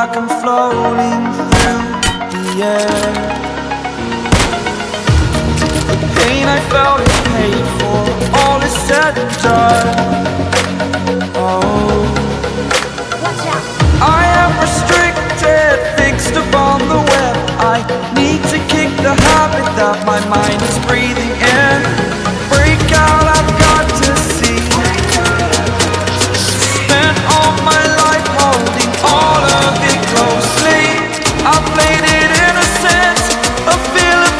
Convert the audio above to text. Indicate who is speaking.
Speaker 1: like I'm floating through the air. The pain I felt is paid for, all is said and done. Oh. Watch out. I am restricted, fixed upon the web. I need to kick the habit that my mind is breathing faded innocence, a it.